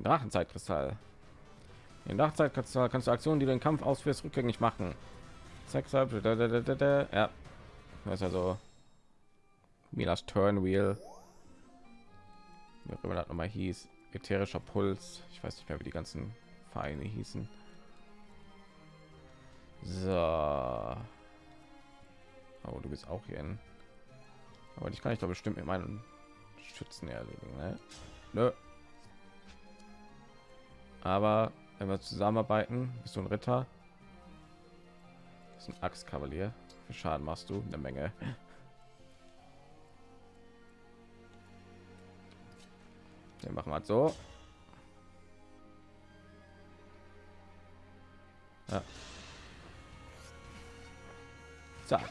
Den Drachenzeitkristall. Den Drachenzeitkristall kannst du Aktionen, die den Kampf ausführst, rückgängig machen. Ja, das ist also wie das Turnwheel. Wie auch immer das nochmal hieß. Ätherischer Puls. Ich weiß nicht mehr, wie die ganzen Vereine hießen. So. Oh, du bist auch hier in. Aber ich kann ich doch bestimmt mit meinen Schützen erledigen. Ne? Nö. Aber wenn wir zusammenarbeiten, bist du ein Ritter. Ist ein Axtkavalier. Für Schaden machst du eine Menge. Wir machen wir so. Ja. Zack.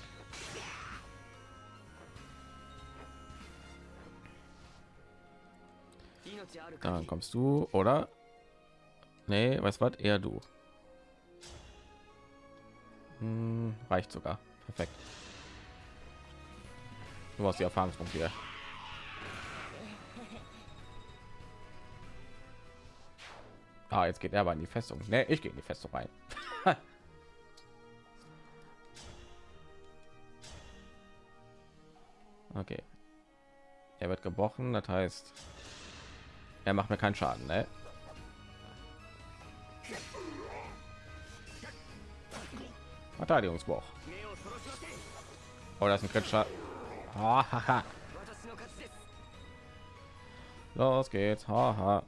Dann kommst du, oder? Nee, weißt was? Eher du. Hm, reicht sogar. Perfekt. Du hast die Erfahrungspunkte hier. Ah, jetzt geht er aber in die Festung. Nee, ich gehe in die Festung rein. okay. Er wird gebrochen, das heißt, er macht mir keinen Schaden, ne? Verteidigungsbruch. Oh, das ist ein kritischer. Oh, Los geht's. Haha.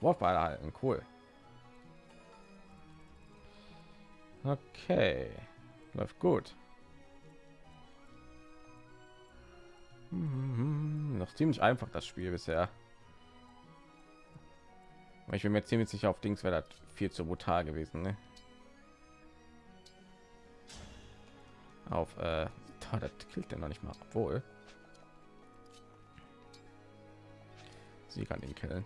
Wurfball halten, cool. Okay, läuft gut. Hm, noch ziemlich einfach das Spiel bisher. Ich bin mir ziemlich sicher auf Dings wäre das viel zu brutal gewesen. Ne? Auf äh, das killt er noch nicht mal, obwohl sie kann ihn killen.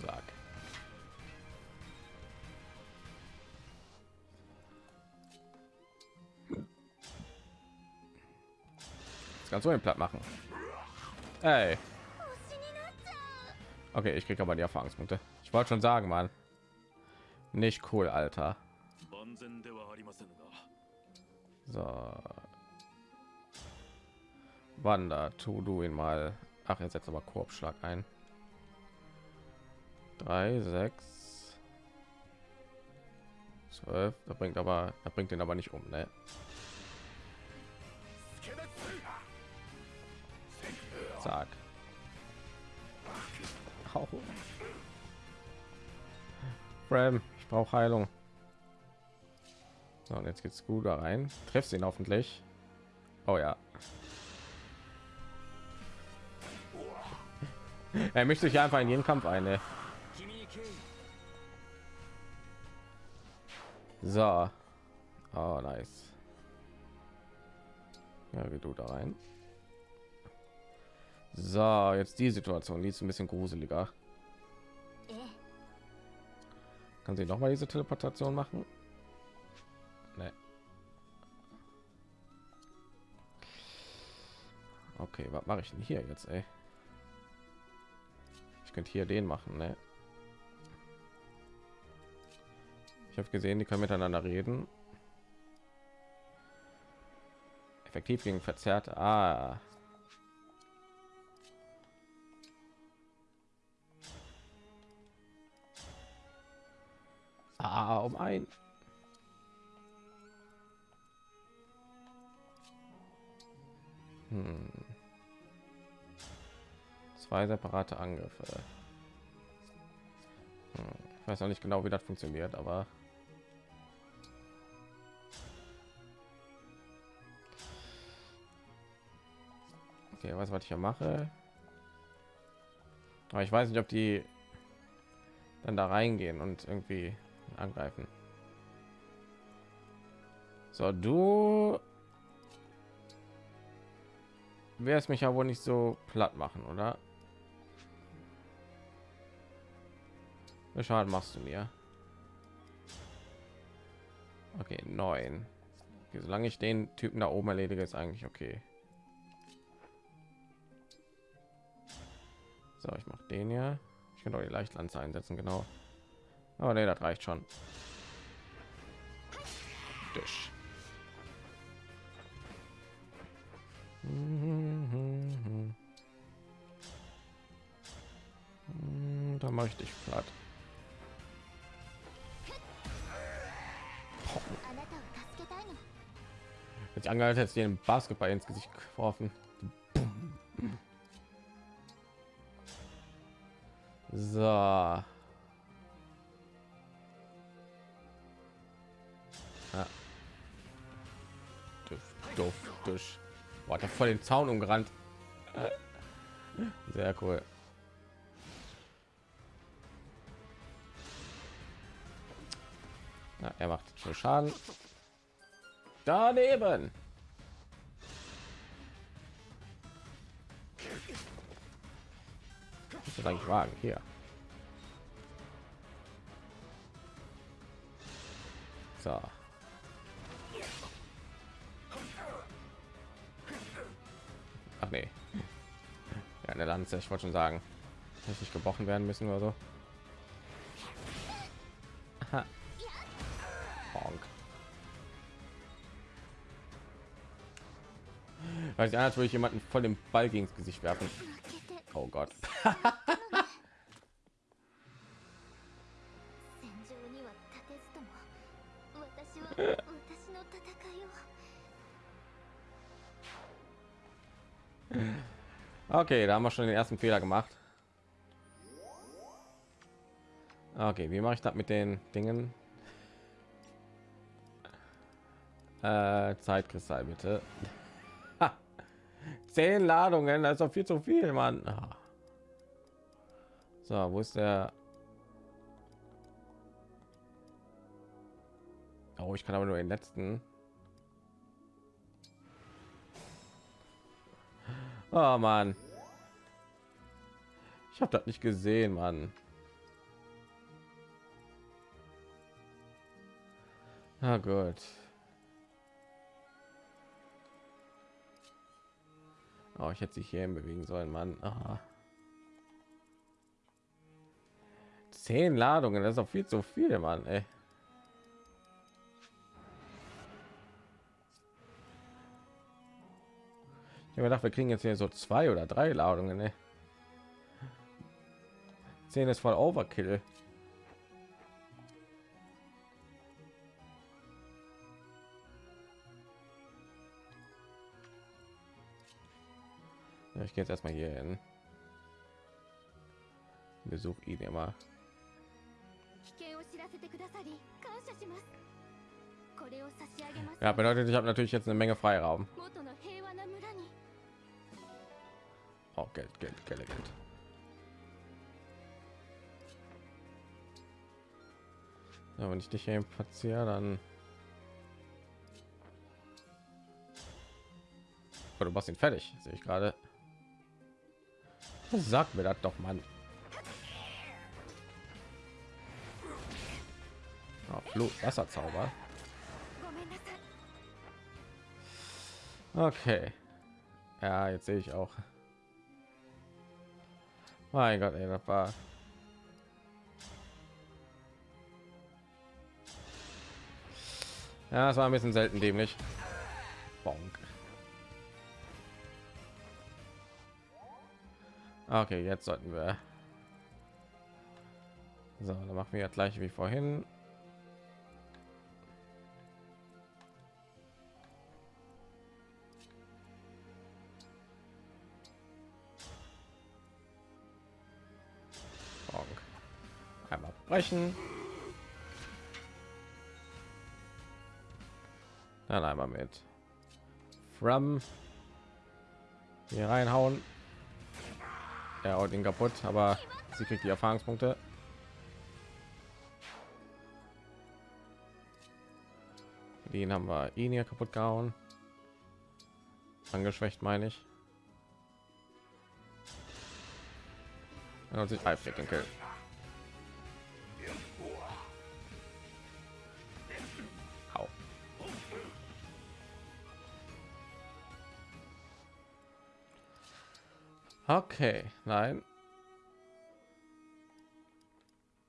Sag. Das kannst du den platt machen. Hey. Okay, ich kriege aber die Erfahrungspunkte. Ich wollte schon sagen, Mann. Nicht cool, Alter. So. Wander, tu du ihn mal. Ach, er setzt aber Korbschlag ein. 3, 6, 12. Da bringt aber, da bringt den aber nicht um, ne? Zack. Bram, brauche Heilung. So, und jetzt geht's gut da rein. Treffst ihn hoffentlich. Oh ja. Er mischt sich einfach in jeden Kampf ein. Ne? So. Oh, nice. Ja, wie du da rein. So, jetzt die Situation, die ist ein bisschen gruseliger. Kann sie noch mal diese Teleportation machen? Nee. Okay, was mache ich denn hier jetzt, ey? Ich könnte hier den machen, ne? Ich habe gesehen, die können miteinander reden. Effektiv gegen verzerrt. Ah. Ah, um ein. Hm. Zwei separate Angriffe. Hm. Ich weiß noch nicht genau, wie das funktioniert, aber okay, was was ich ja mache. Aber ich weiß nicht, ob die dann da reingehen und irgendwie angreifen. So, du wärst mich ja wohl nicht so platt machen, oder? Schaden machst du mir? Okay, neun. Okay, solange ich den Typen da oben erledige, ist eigentlich okay. So, ich mache den ja. Ich kann auch die Leichtlanze einsetzen, genau. Aber nee, das reicht schon. Tisch. Da mache ich dich platt. Jetzt angehalten hätte den Basketball ins Gesicht geworfen. So. Duft, duft. Boah, hat voll den Zaun umgerannt. Sehr cool. Ja, er macht schon Schaden. Daneben. Ist eigentlich wagen hier? So. Ach nee. Ja, eine Lanze, ich wollte schon sagen, dass nicht gebrochen werden müssen oder so. Aha. Weil ich ich jemanden voll dem Ball gegen das Gesicht werfen. Oh Gott. Okay, da haben wir schon den ersten Fehler gemacht. Okay, wie mache ich das mit den Dingen? Äh, Zeitkristall bitte. Zehn Ladungen, das ist doch viel zu viel, Mann. Ah. So, wo ist der? Oh, ich kann aber nur den letzten. Oh Mann. Ich habe das nicht gesehen, Mann. Na gut. Oh, ich hätte sich hier bewegen sollen, Mann. Aha. Zehn Ladungen, das ist auch viel zu viel, Mann. Ey. Ich habe gedacht, wir kriegen jetzt hier so zwei oder drei Ladungen. Ey. Zehn ist voll Overkill. Ja, ich gehe jetzt erstmal hier hin. Besuch ihn immer. 危険を知らせてくださり感謝しますこれを差し上げます Ja, bedeutet, ich habe natürlich jetzt eine Menge Freiraum. 元の平和な村に Oh, Geld, Geld, Geld, Geld. Ja, wenn ich dich hier platziere, dann... Oh, du machst ihn fertig, sehe ich gerade. Sag mir das doch, Mann. Oh, Flut, Wasserzauber. Okay. Ja, jetzt sehe ich auch. Mein Gott, ey, das war Ja, das war ein bisschen selten dämlich. Bonk. Okay, jetzt sollten wir. So, dann machen wir gleich wie vorhin. Bonk. Einmal brechen. Dann einmal mit From hier reinhauen. Er haut ihn kaputt, aber sie kriegt die Erfahrungspunkte. Den haben wir ihn hier kaputt gehauen. Angeschwächt meine ich. Okay, nein.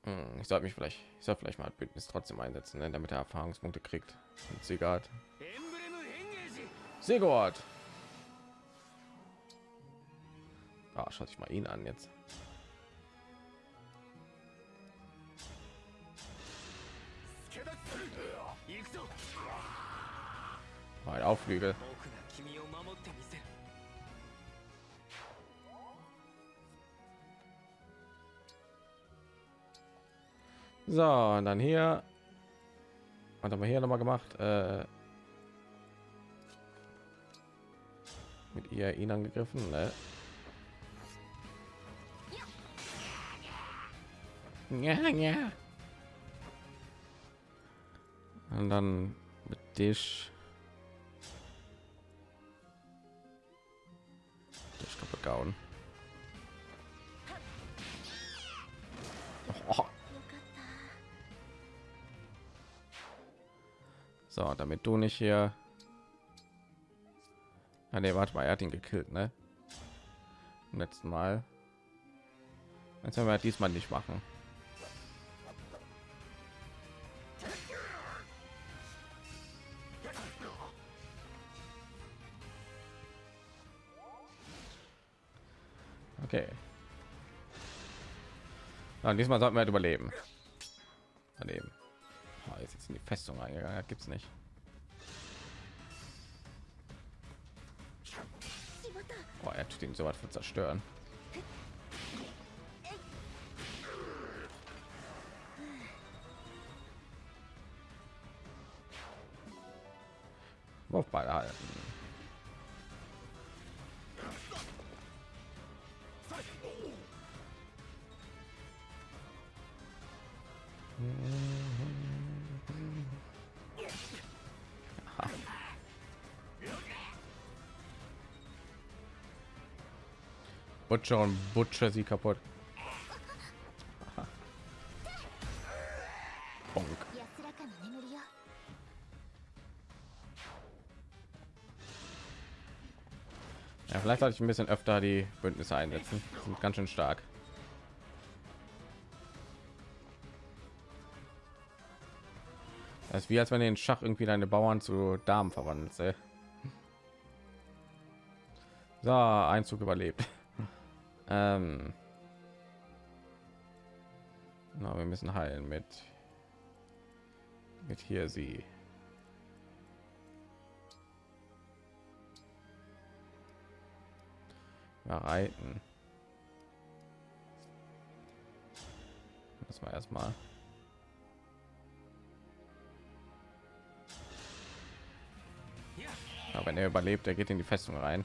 Hm, ich sollte mich vielleicht, ich soll vielleicht mal Bündnis trotzdem einsetzen, ne, damit er Erfahrungspunkte kriegt. Und Sigurd. Sigurd. Ah, schaut sich mal ihn an jetzt. Ein Aufflügel. So, und dann hier. Was haben wir hier noch mal gemacht? Äh, mit ihr ihn angegriffen, ne? Ja, ja. Und dann mit dich. Dich kaputt gehauen. So, damit du nicht hier. Ah, nee, warte mal, er hat ihn gekillt, ne? Letzten Mal. Jetzt werden wir diesmal nicht machen. Okay. Ja, diesmal sollten wir halt überleben. Eingegangen. Gibt es nicht. Oh, er tut ihn so was für zerstören. Butcher und Butcher sie kaputt. Bonk. Ja, vielleicht sollte ich ein bisschen öfter die Bündnisse einsetzen. Sind ganz schön stark. Das ist wie als wenn den Schach irgendwie deine Bauern zu Damen verwandelt. So, Einzug überlebt ähm. Na, wir müssen heilen mit mit hier sie. Ja, reiten. Das war erstmal. Ja, wenn er überlebt, er geht in die Festung rein.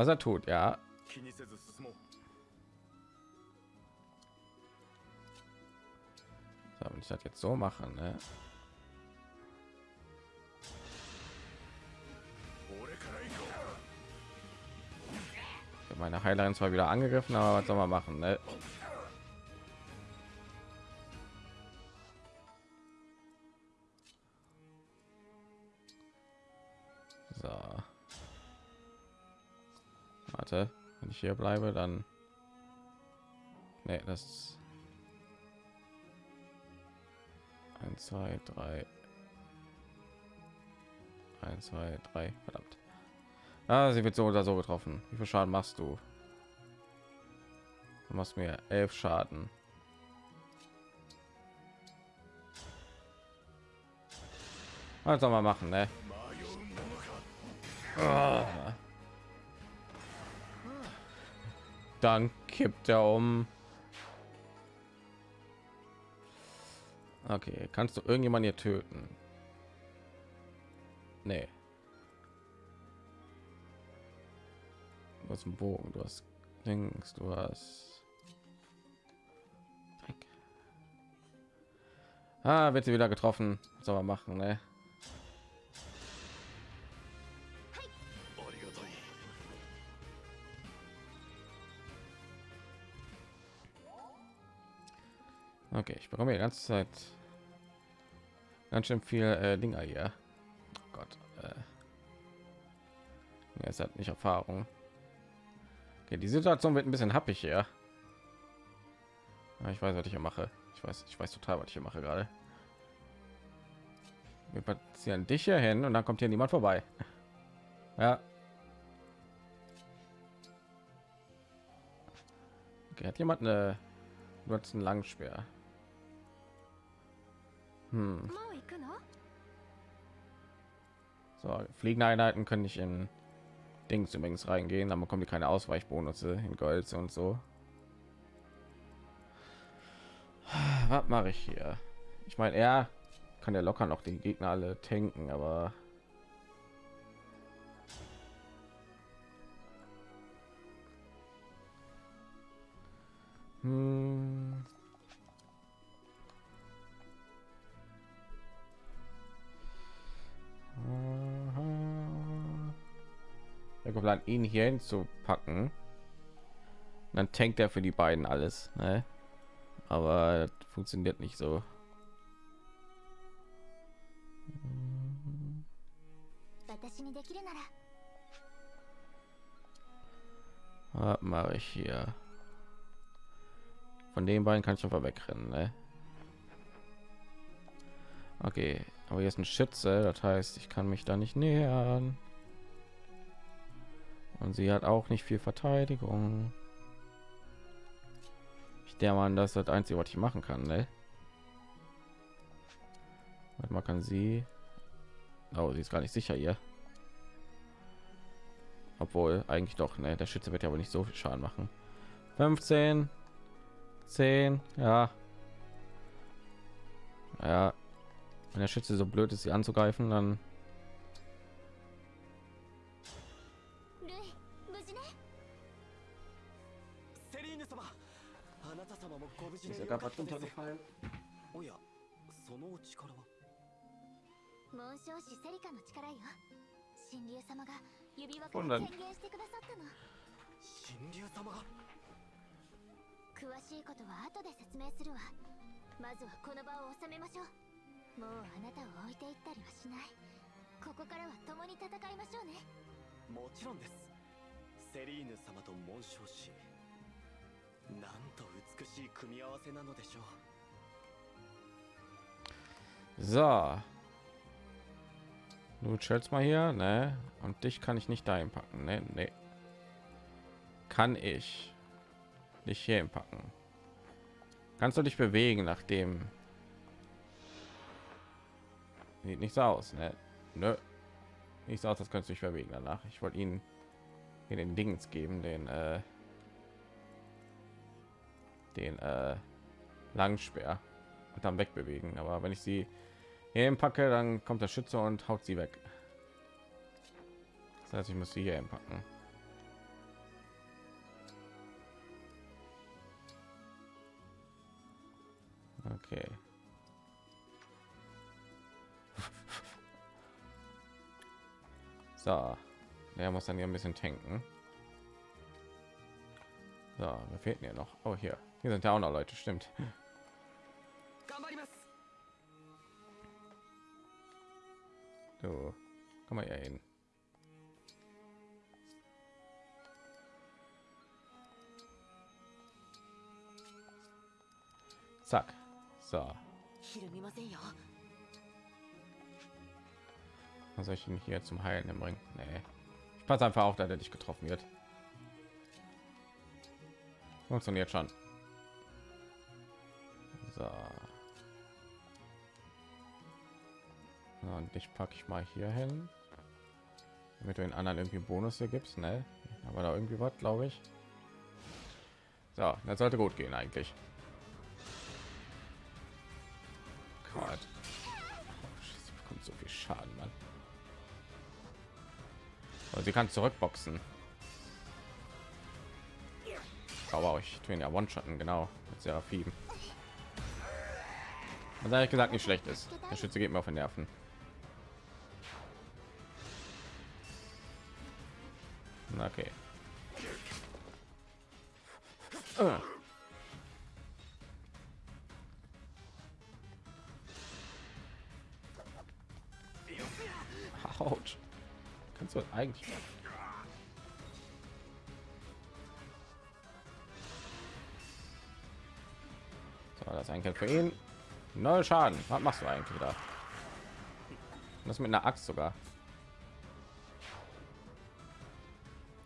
Was er tut, ja. So, wenn ich das jetzt so machen ne? Meine Heilerin zwar wieder angegriffen, aber was soll man machen, ne? warte. Wenn ich hier bleibe dann nee, das 1 2 3 1 2 3 verdammt. Ah, sie wird so oder so getroffen. Wie viel schaden machst du? Du machst mir elf schaden. Was soll man machen ne? Ah. Dann kippt er um. Okay, kannst du irgendjemand hier töten? Nee. Du hast einen Bogen, du hast links, du hast. Ah, wird sie wieder getroffen. Was soll man machen, ne? Okay, ich bekomme die ganze Zeit Ganz schön viel äh, Dinger hier. Oh Gott. Äh. Es hat nicht Erfahrung. Okay, die Situation wird ein bisschen happig hier. Ja, ich weiß, was ich hier mache. Ich weiß, ich weiß total, was ich hier mache gerade. Wir platzieren dich hier hin und dann kommt hier niemand vorbei. Ja. Okay, hat jemand eine du hast einen Langspeer. Hm. So, fliegende Einheiten können nicht in Dings übrigens reingehen, dann bekommen die keine Ausweichbonus in Gold und so. Was mache ich hier? Ich meine, er kann ja locker noch den Gegner alle tanken, aber hm. geplant, ihn hier hin zu packen dann tankt er für die beiden alles ne? aber funktioniert nicht so was mache ich hier von den beiden kann ich einfach wegrennen ne? okay aber hier ist ein schütze das heißt ich kann mich da nicht nähern und sie hat auch nicht viel Verteidigung. Ich der Mann, das ist das einzige, was ich machen kann, ne? Warte mal, kann sie? Oh, sie ist gar nicht sicher hier. Obwohl eigentlich doch, ne? Der Schütze wird ja wohl nicht so viel Schaden machen. 15, 10, ja, ja. Wenn der Schütze so blöd ist, sie anzugreifen, dann 紋章師セリカの力よ。神竜様が指輪から権限してくださったの。神竜様が？詳しいことは後で説明するわ。まずはこの場を収めましょう。もうあなたを置いていったりはしない。ここからは共に戦いましょうね。もちろんです。セリーヌ様と紋章師なんと美しい組み合わせなのでしょう。So. Du chillst mal hier, ne? Und dich kann ich nicht dahin packen, ne? Ne. Kann ich dich hier packen? Kannst du dich bewegen, nachdem sieht nicht so aus, ne? Nö. Nicht so aus, das kannst du dich bewegen danach. Ich wollte ihn hier den Dings geben, den äh, den äh, Langspeer und dann wegbewegen. Aber wenn ich sie hier packe, dann kommt der Schütze und haut sie weg. Das heißt, ich muss sie hier packen. Okay. So, der muss dann hier ein bisschen tanken. So, wir fehlten ja noch. Oh, hier. Hier sind ja auch noch Leute, stimmt. So, komm mal ja hin. Zack. So. Was soll ich ihn hier zum Heilen bringen? Nee. Ich passe einfach auf, da der dich getroffen wird. Funktioniert schon. So. Und dich packe ich mal hier hin. Damit du den anderen irgendwie Bonus hier gibst, ne? Aber da irgendwie was, glaube ich. So, das sollte gut gehen eigentlich. Gott. Oh, bekommt so viel Schaden, Mann. Und sie kann zurückboxen. Aber ich ihn ja One-Shotten, genau. Mit Seraphim. Was ehrlich gesagt nicht schlecht ist. Der Schütze geht mir auf den Nerven. Okay. Autsch. Kannst du eigentlich So, das ist ein Kill für ihn. Null Schaden. Was machst du eigentlich da? Das mit einer Axt sogar.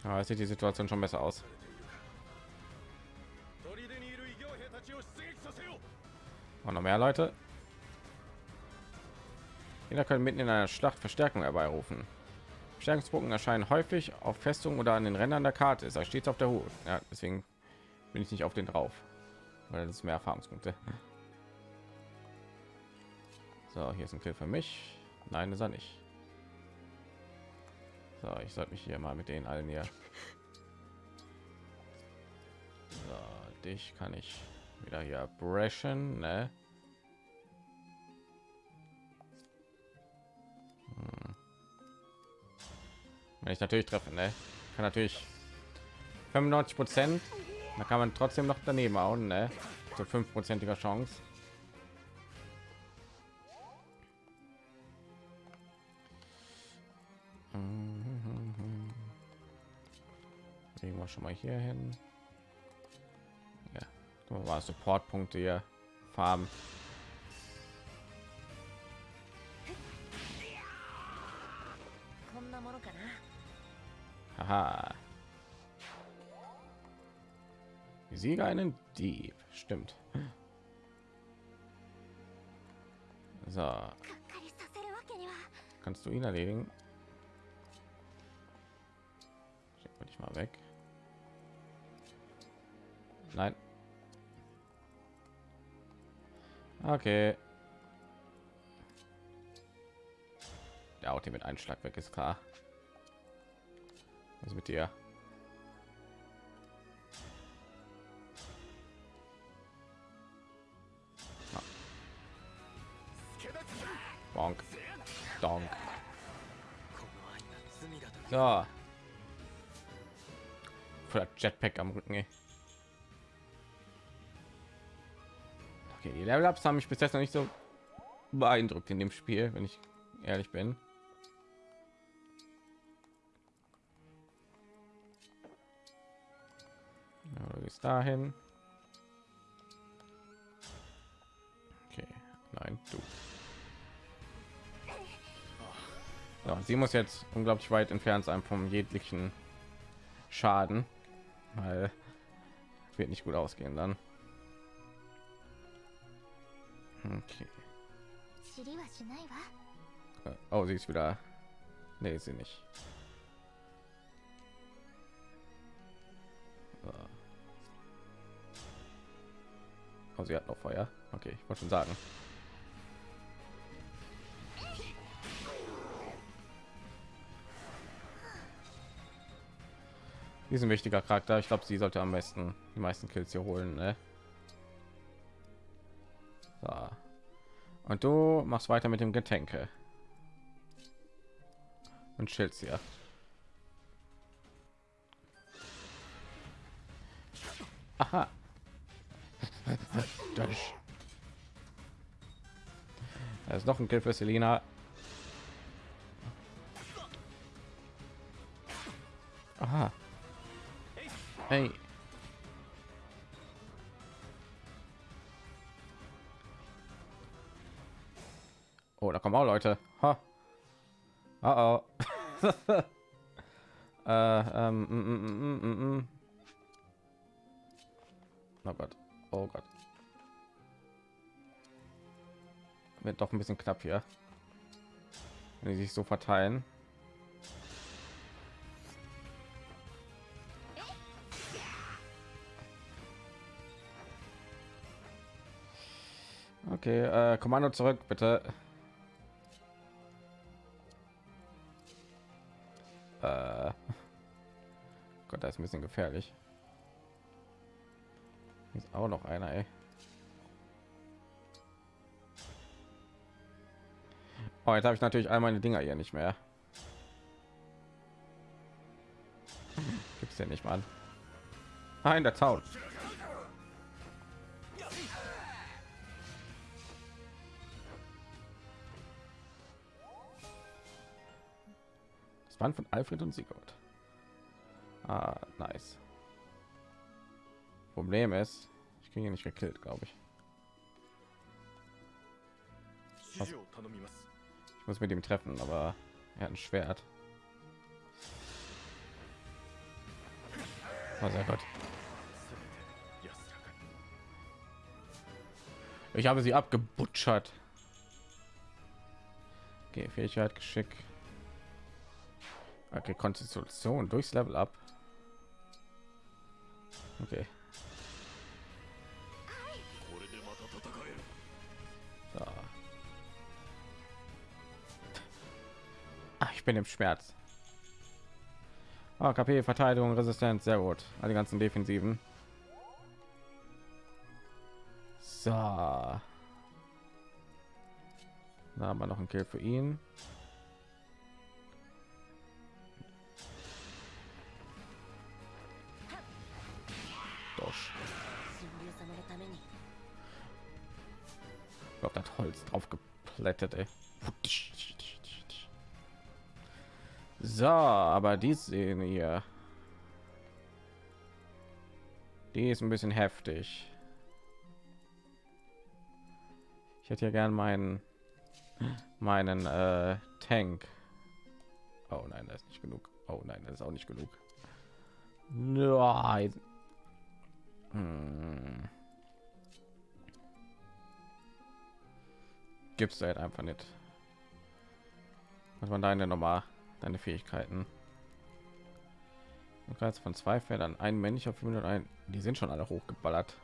Ja, sieht die Situation schon besser aus. Und noch mehr Leute. Jeder können mitten in einer Schlacht Verstärkung herbeirufen. Verstärkungspunkten erscheinen häufig auf Festungen oder an den Rändern der Karte. Ist er stets auf der Hut. Ja, deswegen bin ich nicht auf den drauf, weil das ist mehr Erfahrungspunkte. So, hier ist ein Kill für mich. Nein, ist er nicht. So, ich sollte mich hier mal mit den allen hier. So, dich kann ich wieder hier brechen, ne? Hm. Wenn ich natürlich treffe, ne? Kann natürlich 95 Prozent. Da kann man trotzdem noch daneben hauen, ne? So fünfprozentiger Chance. schon mal hier hin. Ja, war Supportpunkte hier, Farben. Haha. Sieger einen Dieb, stimmt. So. Kannst du ihn erledigen? Schick mal weg. Nein. Okay. Der Auto mit einem Schlag weg ist klar. Was mit dir? Ah. Bonk. Donk. So. Jetpack am Rücken. Ey. Okay, die Level-Ups haben mich bis jetzt noch nicht so beeindruckt in dem Spiel, wenn ich ehrlich bin. Gehst dahin. Okay, nein, du. Ja, sie muss jetzt unglaublich weit entfernt sein vom jeglichen Schaden, weil wird nicht gut ausgehen dann. Okay. Äh, oh, sie ist wieder. Nee, sie nicht. Oh, sie hat noch Feuer. Okay, ich wollte schon sagen. Diesen wichtiger Charakter. Ich glaube, sie sollte am besten die meisten Kills hier holen. Ne? So. Und du machst weiter mit dem Getränke und Schild hier. Aha. Da ist noch ein Kill für Selina. Aha. Hey. Kommen auch Leute. Ha. Oh, oh. äh, ähm, mm, mm, mm, mm, mm. Oh Gott. Oh Gott. Wird doch ein bisschen knapp hier. Wenn die sich so verteilen. Okay, äh, Kommando zurück, bitte. Äh, Gott, da ist ein bisschen gefährlich. Ist auch noch einer, ey. Oh, jetzt habe ich natürlich all meine Dinger hier nicht mehr. Gibt's ja nicht mal. Nein, der Zaun. Band von Alfred und Sigurd. Ah, nice. Problem ist, ich kriege nicht gekillt, glaube ich. Was? Ich muss mit ihm treffen, aber er hat ein Schwert. Oh sehr gut. Ich habe sie abgebutschert. Okay, Fähigkeit, Geschick. Okay, Konstitution durchs Level ab. Okay. So. Ach, ich bin im Schmerz. Oh, KP, Verteidigung, Resistenz, sehr gut. All die ganzen Defensiven. So. Da haben wir noch ein Kill für ihn. Drauf geplättet. So, aber die sehen hier. Die ist ein bisschen heftig. Ich hätte ja gern meinen meinen äh, Tank. Oh nein, das ist nicht genug. Oh nein, das ist auch nicht genug. Nein. Hm. Gibt's da halt einfach nicht. Was waren deine nochmal deine Fähigkeiten? Du kannst von zwei Feldern ein männlicher 501. Die sind schon alle hochgeballert.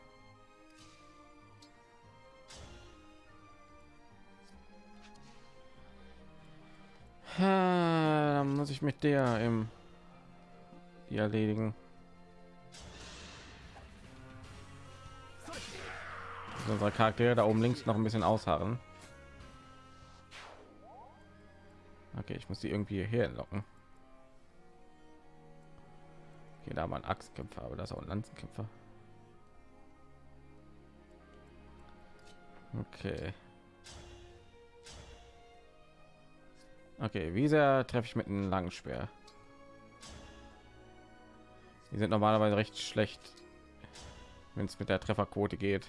Dann muss ich mit der im die erledigen. Unsere Charaktere da oben links noch ein bisschen ausharren. Okay, ich muss die irgendwie hier locken. Okay, da mal Axtkämpfer, aber das ist auch ein Lanzenkämpfer. Okay. Okay, wie sehr treffe ich mit einem langen Speer? Die sind normalerweise recht schlecht, wenn es mit der Trefferquote geht.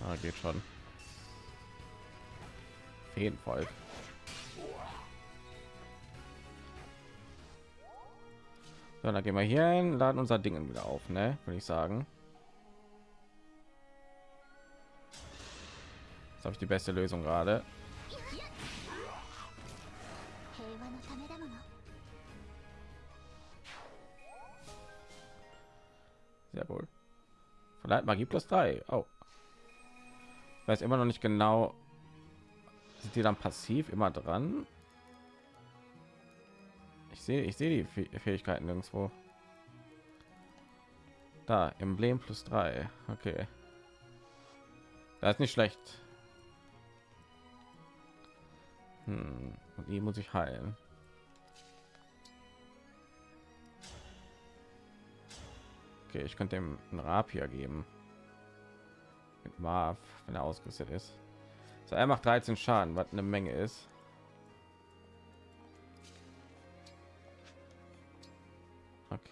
Na, geht schon. Feenvolk. So, dann gehen wir hier hin, laden unser Ding wieder auf, ne? Würde ich sagen. Das habe ich die beste Lösung gerade. Sehr wohl. Vielleicht mal gibt es drei. Oh. Ich weiß immer noch nicht genau. Sind die dann passiv immer dran? Ich sehe, ich sehe die Fäh- Fähigkeiten nirgendwo. Da, Emblem plus drei. Okay. Das ist nicht schlecht. Hm. Und die muss ich heilen. Okay, ich könnte ihm einen Rapier geben. Mit Marv, wenn er ausgerüstet ist. So, er macht 13 Schaden, was eine Menge ist.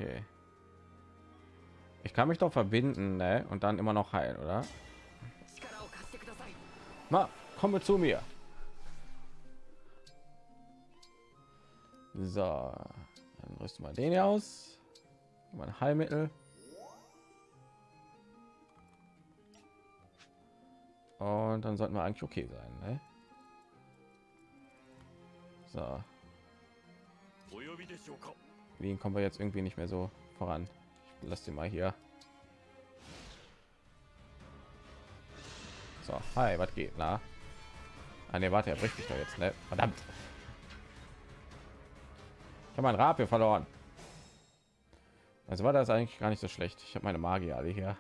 Okay. Ich kann mich doch verbinden, ne? Und dann immer noch heilen, oder? Na, komme zu mir. So, dann rüsten wir den hier aus. Mein Heilmittel. Und dann sollten wir eigentlich okay sein, ne? So wie kommen wir jetzt irgendwie nicht mehr so voran? Lasse den mal hier. So, hi, was geht? Na? Ah, ne, warte, er bricht mich doch jetzt, ne? Verdammt. Ich habe mein Rapier verloren. Also war das eigentlich gar nicht so schlecht. Ich habe meine Magier alle hier.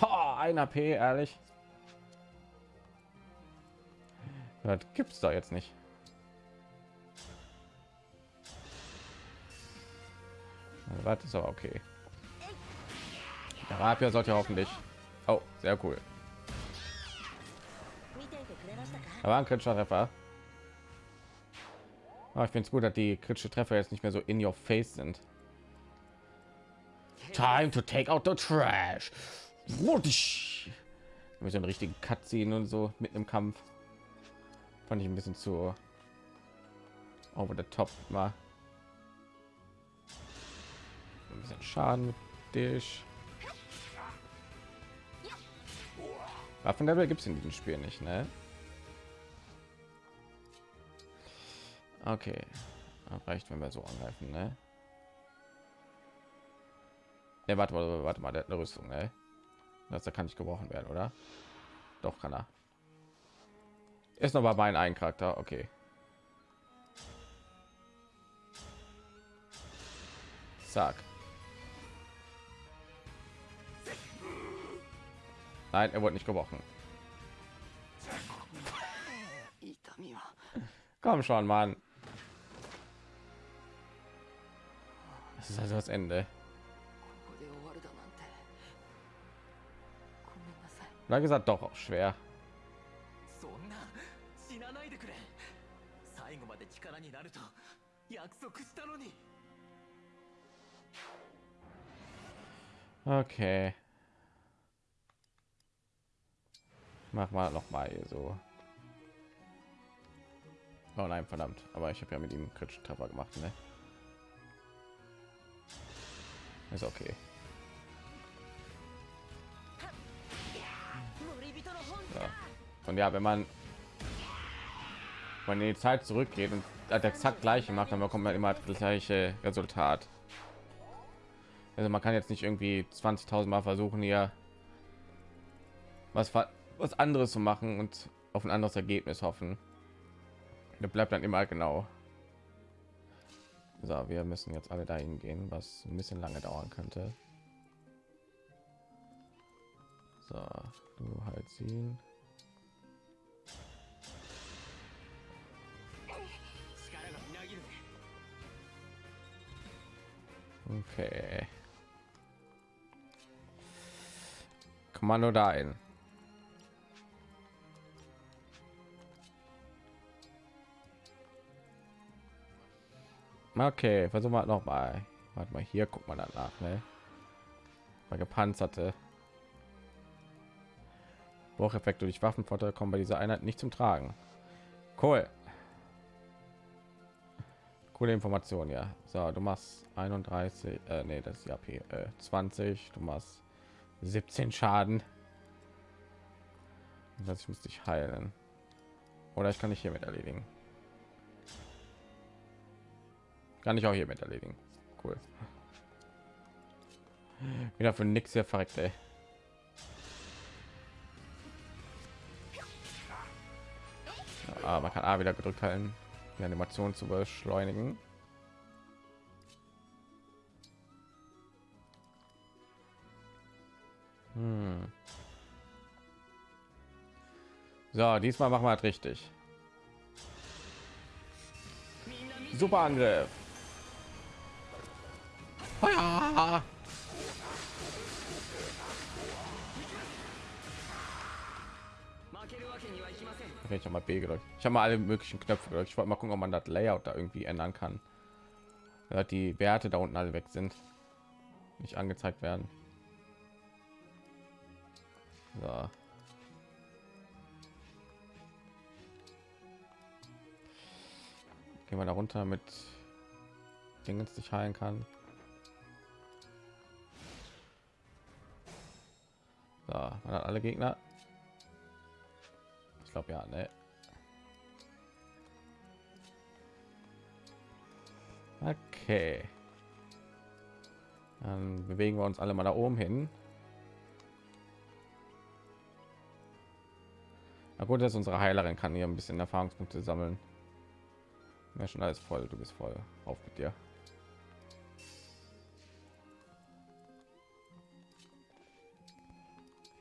Oh, ein AP, ehrlich. Das gibt's doch jetzt nicht. Pirat ist aber okay. Der Rapier sollte hoffentlich. Oh, sehr cool. Aber ein kritischer Treffer. Aber ah, ich finde es gut, dass die kritische Treffer jetzt nicht mehr so in your face sind. Time to take out the trash. Mit so einen richtigen ziehen und so mit einem Kampf fand ich ein bisschen zu over the top mal. Ein bisschen Schaden mit dich. Waffenlevel gibt es in diesem Spiel nicht, ne? Okay, reicht, wenn wir so angreifen, ne? Ne, warte mal, warte mal, der hat eine Rüstung, ne? Das da kann nicht gebrochen werden, oder? Doch kann er. Ist noch mal mein einen Charakter, okay. Zack. Nein, er wurde nicht gebrochen. Komm schon, Mann. Das ist also das Ende. Na gesagt, doch auch schwer. Okay. Mach mal noch mal so. Oh nein, verdammt. Aber ich habe ja mit ihm kritisch Treffer gemacht, ne? Ist okay. Ja. Und ja, wenn man wenn die Zeit zurückgeht und hat exakt gleiche macht, dann bekommt man immer das gleiche Resultat. Also man kann jetzt nicht irgendwie 20.000 Mal versuchen hier was was anderes zu machen und auf ein anderes Ergebnis hoffen. Da bleibt dann immer genau. So, wir müssen jetzt alle dahin gehen, was ein bisschen lange dauern könnte. So, du halt ziehen. Okay. Kommando da ein. Okay, versuchen wir noch mal. Warte mal, hier guckt man danach, ne? Mal gepanzerte. Brucheffekte durch Waffenvorteil kommen bei dieser Einheit nicht zum Tragen. Cool. Coole Information, ja. So, du machst 31, äh, nee, das ist ja äh, 20, du machst 17 Schaden. Das ich muss dich heilen. Oder ich kann dich hiermit erledigen. Kann ich auch hiermit erledigen. Cool. Wieder für nix hier verreckt, ey. Ah, man kann A wieder gedrückt halten, die Animation zu beschleunigen. Hm. So, diesmal machen wir es richtig. Super Angriff. Feuer! Okay, ich habe mal B gedrückt. Ich habe mal alle möglichen Knöpfe gedrückt. Ich wollte mal gucken, ob man das Layout da irgendwie ändern kann. Ja, die Werte da unten alle weg sind, nicht angezeigt werden. So. Gehen wir da runter mit Dingens, nicht heilen kann. Hat alle Gegner. Ich glaube ja, ne. Okay. Dann bewegen wir uns alle mal da oben hin. Na gut, dass unsere Heilerin kann hier ein bisschen Erfahrungspunkte sammeln. Ja, schon alles voll. Du bist voll. Auf mit dir.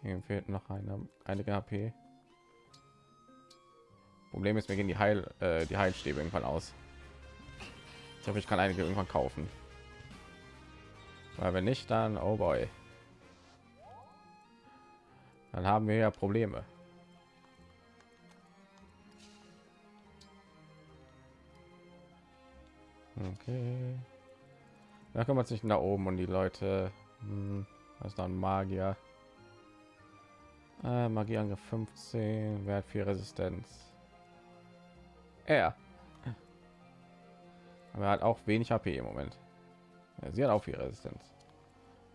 Hier fehlt noch eine, einige HP. Problem ist, mir gehen die Heil, äh, die Heilstäbe irgendwann aus. Ich hoffe, ich kann einige irgendwann kaufen. Weil wenn nicht, dann oh boy. Dann haben wir ja Probleme. Okay. Da kümmert sich da oben und die Leute. Hm, was ist da ein Magier? Äh, Magieangriff 15, Wert 4 Resistenz. Er. Aber er hat auch wenig HP im Moment. Ja, sie hat auch viel Resistenz.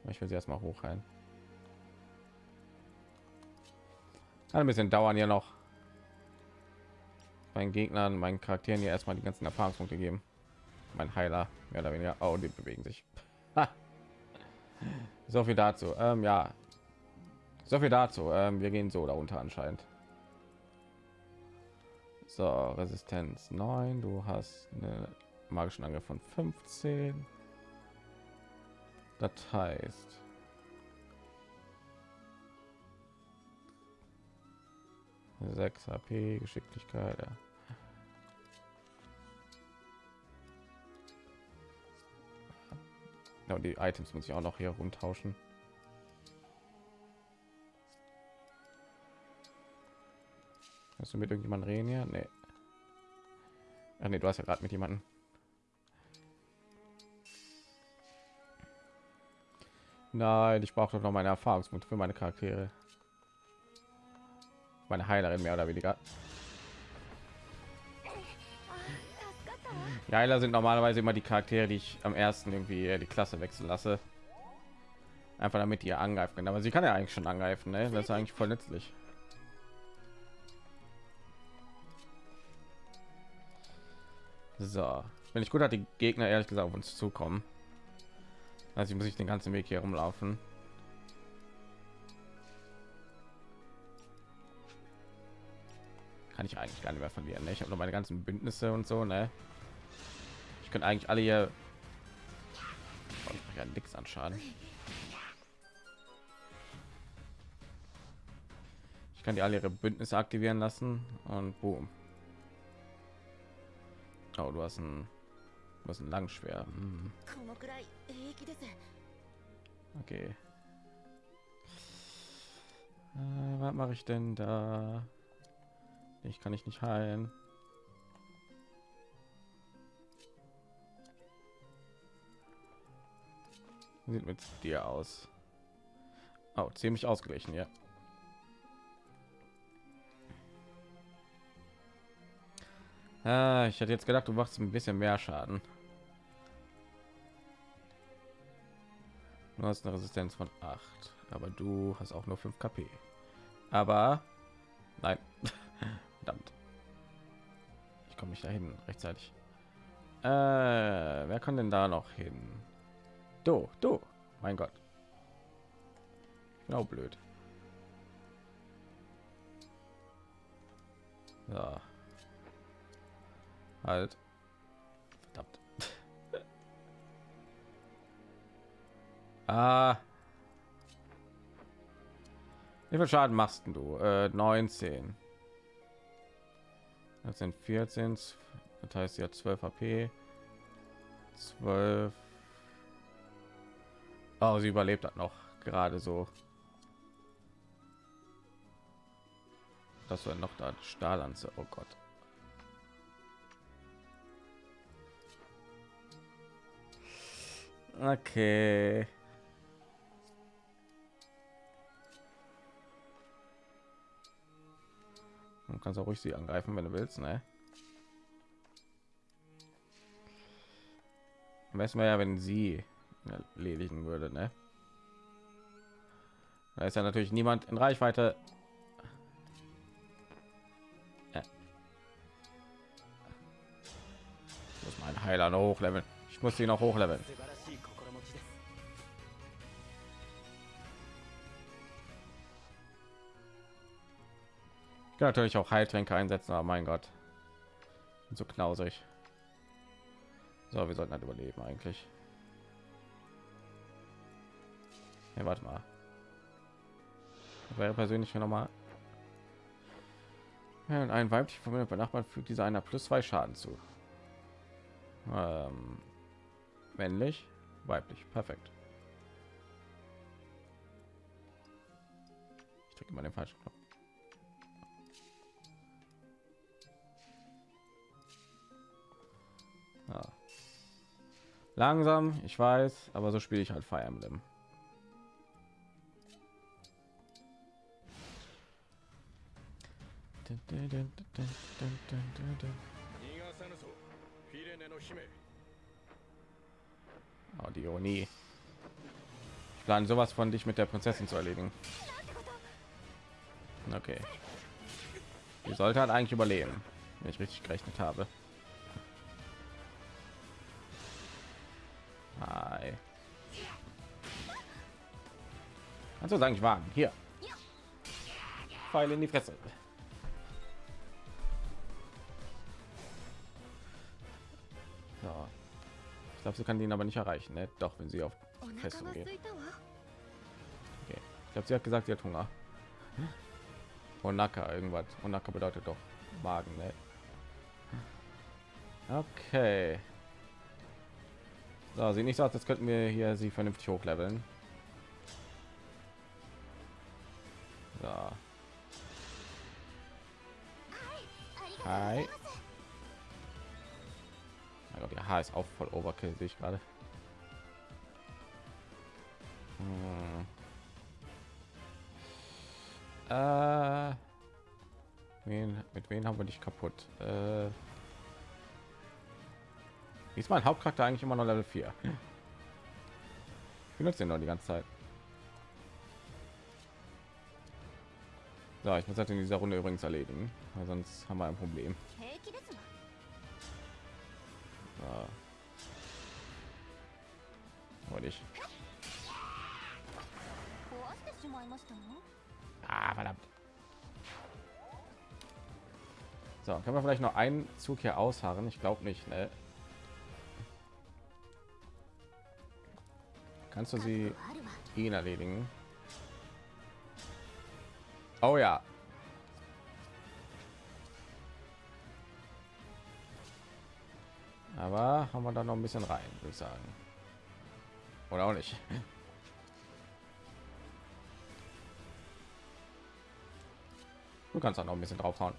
Ich will sie erstmal hochheilen. Kann ein bisschen dauern ja noch. Meinen Gegnern, meinen Charakteren hier erstmal die ganzen Erfahrungspunkte geben. Mein Heiler, mehr oder weniger. Oh, die bewegen sich. So viel dazu. Ähm, ja, so viel dazu. Ähm, wir gehen so darunter anscheinend. So, Resistenz 9. Du hast eine magischen Angriff von 15. Das heißt, sechs HP Geschicklichkeit. Ja. Ja, und die Items muss ich auch noch hier rumtauschen. Hast du mit irgendjemand reden hier? Nee. Ach nee, du hast ja gerade mit jemandem. Nein, ich brauche doch noch meine Erfahrungspunkte für meine Charaktere. Meine Heilerin mehr oder weniger. Die Heiler sind normalerweise immer die Charaktere, die ich am ersten irgendwie die Klasse wechseln lasse. Einfach damit ihr angreifen können. Aber sie kann ja eigentlich schon angreifen, ne? Das ist eigentlich voll nützlich. So, wenn ich gut hat, die Gegner ehrlich gesagt auf uns zukommen. Also muss ich den ganzen Weg hier rumlaufen. Kann ich eigentlich gar nicht mehr verlieren. Ne? Ich habe noch meine ganzen Bündnisse und so. Ne? Ich könnte eigentlich alle hier oh, ja nichts an Schaden. Ich kann die alle ihre Bündnisse aktivieren lassen und boom. Oh, du hast ein, was ein Langschwer. Hm. Okay. Äh, was mache ich denn da? Ich kann ich nicht heilen. Sieht mit dir aus. Oh, ziemlich ausgeglichen, ja. Ah, ich hätte jetzt gedacht, du machst ein bisschen mehr Schaden. Du hast eine Resistenz von 8, aber du hast auch nur 5 KP. Aber nein, verdammt. Ich komme nicht dahin rechtzeitig. Äh, wer kann denn da noch hin? Du, du, mein Gott. Genau blöd. Ja. Halt. Verdammt. ah. Wie viel Schaden machst du? Äh, 19. Das sind 14. Das heißt ja 12 HP. 12. Oh, sie überlebt hat noch gerade so. Das war noch da Stahllanze. Oh Gott. Okay. Du kannst auch ruhig sie angreifen, wenn du willst, ne? Besten wäre ja, wenn sie erledigen würde, ne? Da ist ja natürlich niemand in Reichweite. Ja. Ich muss mein Heiler noch hochleveln. Ich muss sie noch hochleveln. Kann natürlich auch Heiltränke einsetzen, aber mein Gott, so knausig. So, wir sollten halt überleben eigentlich. Ja, warte mal. Wäre persönlich noch mal ja, ein weiblich Familie bei Nachbarn fügt dieser einer plus zwei Schaden zu. Ähm, männlich, weiblich, perfekt. Ich drücke mal den falschen Knopf. Ja. Langsam, ich weiß, aber so spiele ich halt Fire Emblem. Oh, die Ironie. Ich plane sowas von dich mit der Prinzessin zu erledigen. Okay. Die sollte halt eigentlich überleben, wenn ich richtig gerechnet habe. Also sagen ich wagen hier. Pfeile in die Fresse. Ja. Ich glaube, sie kann ihn aber nicht erreichen, ne? Doch, wenn sie auf Festung geht. Okay. Ich glaube, sie hat gesagt, sie hat Hunger. Onaka irgendwas. Onaka bedeutet doch Magen, ne? Okay. So, sieht nicht so aus, als könnten wir hier sie vernünftig hochleveln. Ja. Hi. Also der Haar ist auch voll Overkill, sehe ich gerade. Hm. Äh, wen, mit wen haben wir dich kaputt? Äh, ist mein Hauptcharakter eigentlich immer noch Level 4? Ich benutze ihn noch die ganze Zeit. So, ich muss das in dieser Runde übrigens erledigen, weil sonst haben wir ein Problem. So. Wollte ich. Ah, verdammt. So, können wir vielleicht noch einen Zug hier ausharren? Ich glaube nicht, ne? Kannst du sie ihn erledigen? Oh ja. Aber haben wir da noch ein bisschen rein, würde ich sagen. Oder auch nicht. Du kannst auch noch ein bisschen draufhauen.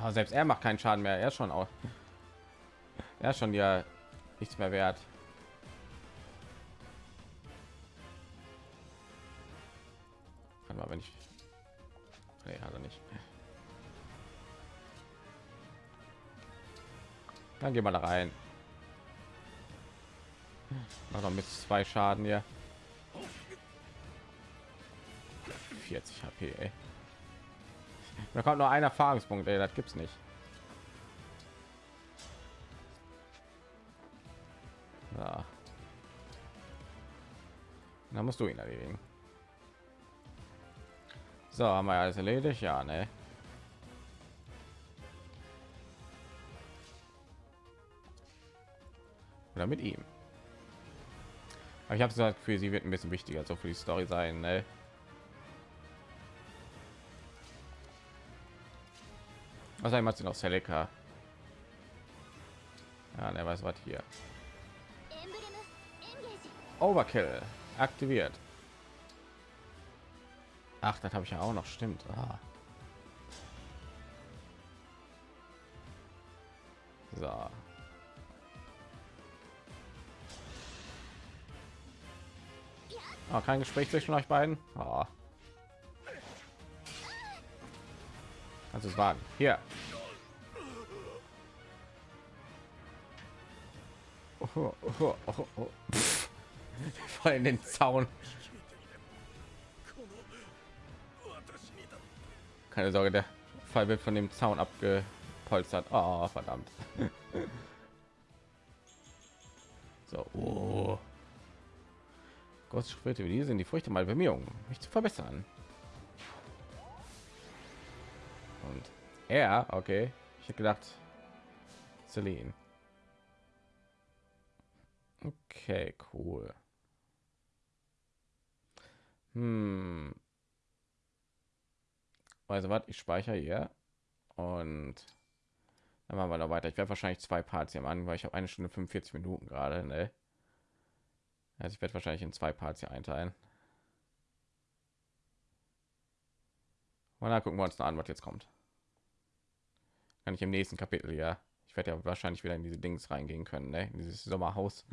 Aber selbst er macht keinen Schaden mehr. Er ist schon auch. Er ist schon ja nichts mehr wert. Mal, wenn ich. Nee, hat nicht. Dann gehen wir da rein. Mach noch mit zwei Schaden hier. 40 HP, ey. Da kommt nur ein Erfahrungspunkt, ey, das gibt's nicht. Ja. Da musst du ihn erledigen. So, haben wir alles erledigt, ja, ne? Oder mit ihm. Aber ich habe gesagt, für sie wird ein bisschen wichtiger so für die Story sein, ne? Also einmal sie noch Selika? Ja, ne, der weiß was hier. Overkill aktiviert. Ach, das habe ich ja auch noch. Stimmt. Ah. So. Oh, kein Gespräch zwischen euch beiden. Oh. Du es wagen? Hier. Oh, oh, oh, oh, oh. Voll in den Zaun. Keine Sorge, der Fall wird von dem Zaun abgepolstert. Oh, verdammt. so, oh. Große Schritte wie diese sind die Früchte meiner Bemühungen, mich zu verbessern. Und er, okay, ich hätte gedacht, Celine. Okay, cool. Hm. Also was, ich speichere hier und dann machen wir noch weiter. Ich werde wahrscheinlich zwei Parts hier machen, weil ich habe eine Stunde 45 Minuten gerade. Ne? Also ich werde wahrscheinlich in zwei Parts hier einteilen. Und dann gucken wir uns an, was jetzt kommt. Kann ich im nächsten Kapitel ja. Ich werde ja wahrscheinlich wieder in diese Dings reingehen können, ne? in dieses Sommerhaus.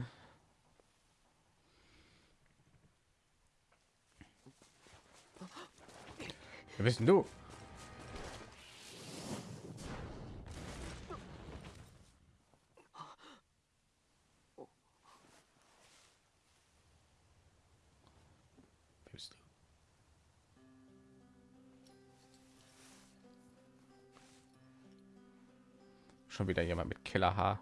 Wer bist du? Schon wieder jemand mit Killerhaar.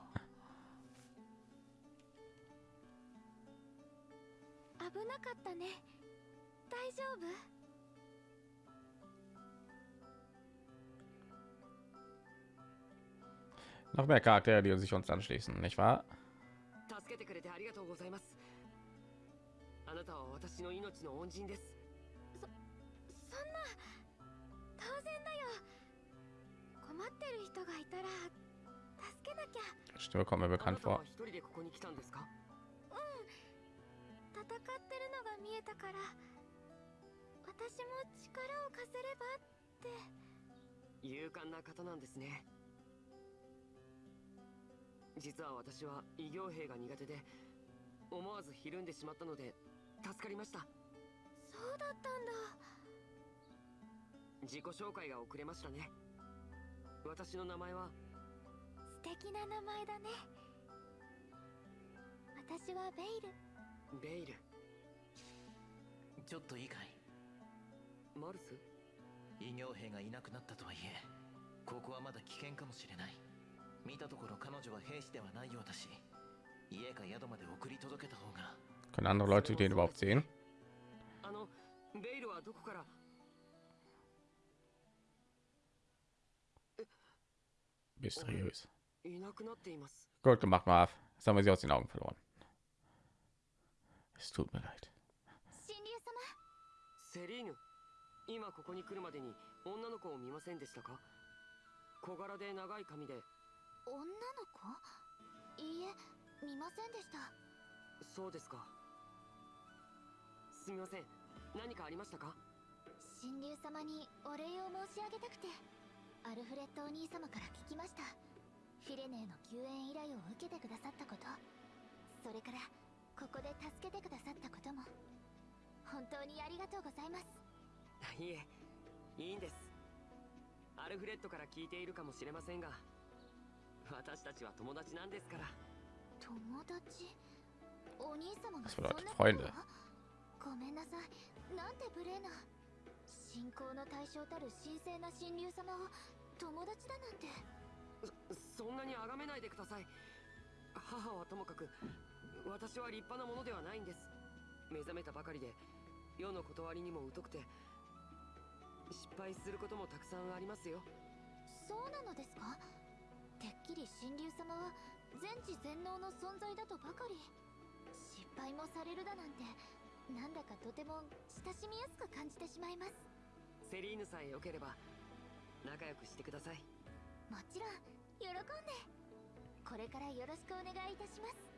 危なかったね大丈夫 Noch mehr Charaktere, die sich uns anschließen, nicht wahr? 助けてくれてありがとうございますあなたは私の命の恩人ですそんな当然だよ困ってる人がいたら助けなきゃ Stimme kommt mir bekannt vor. 一人でここに来たんですか？戦ってるのが見えたから私も力を貸せればって。勇敢な方なんですね。実は私は異形兵が苦手で思わずひるんでしまったので助かりました。そうだったんだ。自己紹介が遅れましたね。私の名前は素敵な名前だね。私はベイル。ベイル。ちょっといいかい？マルス？異形兵がいなくなったとはいえここはまだ危険かもしれない。見たところ彼女は兵士ではないようだし家か宿まで送り届けた方が。Können andere Leute den überhaupt sehen? あのベイルはどこから？Mysteriös. いなくなっています。Gut gemacht, Marv. Jetzt haben wir sie aus den Augen verloren. Es tut mir leid. 神竜様セリーヌ今ここに来るまでに女の子を見ませんでしたか？小柄で長い髪で。女の子？いいえ見ませんでした。そうですか。すみません。何かありましたか？神竜様にお礼を申し上げたくてアルフレッドお兄様から聞きましたフィレネーの救援依頼を受けてくださったこと。それからここで助けてくださったことも。本当にありがとうございます。いえいいんです。アルフレッドから聞いているかもしれませんが私たちは友達なんですから。友達？お兄様がそんなこと？ごめんなさい。なんて無礼な。信仰の対象たる神聖な神竜様を友達だなんてそんなに崇めないでください。母はともかく私は立派なものではないんです。目覚めたばかりで世の断りにも疎くて失敗することもたくさんありますよ。そうなのですか？てっきり神竜様は全知全能の存在だとばかり。失敗もされるだなんてなんだかとても親しみやすく感じてしまいます。セリーヌさえ良ければ仲良くしてください。もちろん喜んでこれからよろしくお願いいたします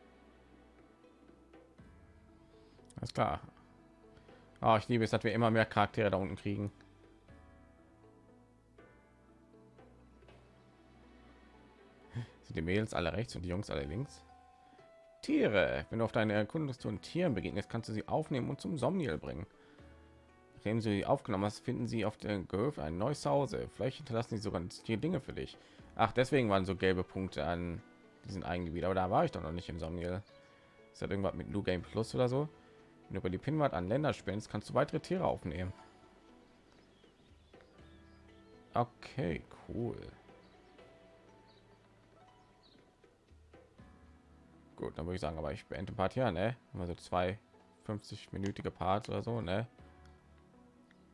Alles klar. Oh, ich liebe es, dass wir immer mehr Charaktere da unten kriegen. Sind die Mädels alle rechts und die Jungs alle links? Tiere. Wenn du auf deine Erkundungstour Tieren begegnest, kannst du sie aufnehmen und zum Somniel bringen. Nachdem du sie aufgenommen hast, finden sie auf der Gehöft ein neues Zuhause. Vielleicht hinterlassen sie sogar hier Dinge für dich. Ach, deswegen waren so gelbe Punkte an diesen Eigengebiet. Aber da war ich doch noch nicht im Somniel. Ist das irgendwas mit New Game Plus oder so? Wenn du über die Pinwand an Länder spendest, kannst du weitere Tiere aufnehmen. Okay, cool. Gut, dann würde ich sagen, aber ich beende Part hier, ne? Also zwei 50-minütige Parts oder so, ne?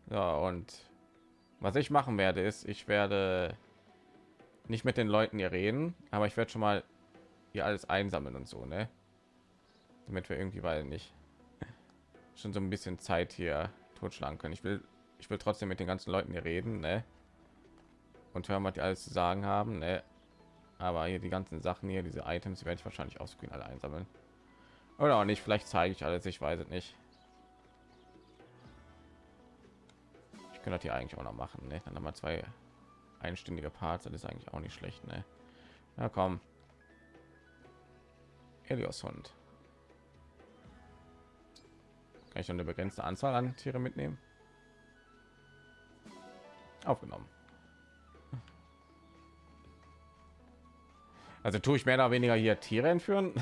Ja, und was ich machen werde, ist, ich werde nicht mit den Leuten hier reden, aber ich werde schon mal hier alles einsammeln und so, ne? Damit wir irgendwie, weil nicht schon so ein bisschen Zeit hier totschlagen können. Ich will, ich will trotzdem mit den ganzen Leuten hier reden, ne? Und hören, was die alles zu sagen haben, ne? Aber hier die ganzen Sachen hier, diese Items, die werde ich wahrscheinlich aus Screen alle einsammeln. Oder auch nicht, vielleicht zeige ich alles, ich weiß es nicht. Ich könnte hier eigentlich auch noch machen, ne? Dann haben wir zwei einstündige Parts, das ist eigentlich auch nicht schlecht, ne? Ja, komm. Helios Hund. Kann ich eine begrenzte Anzahl an Tiere mitnehmen? Aufgenommen. Also tue ich mehr oder weniger hier Tiere entführen.